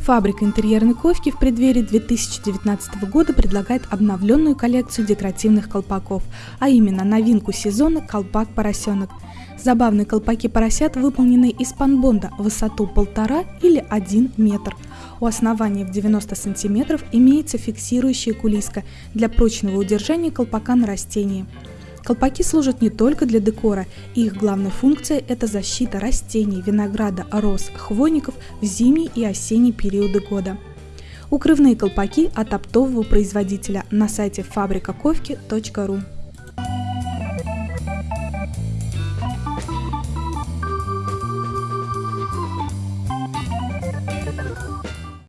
Фабрика интерьерной ковки в преддверии 2019 года предлагает обновленную коллекцию декоративных колпаков, а именно новинку сезона «Колпак поросенок». Забавные колпаки поросят выполнены из панбонда высоту 1,5 или 1 метр. У основания в 90 см имеется фиксирующая кулиска для прочного удержания колпака на растении. Колпаки служат не только для декора, их главная функция – это защита растений, винограда, роз, хвойников в зимний и осенний периоды года. Укрывные колпаки от оптового производителя на сайте фабрикаковки.ру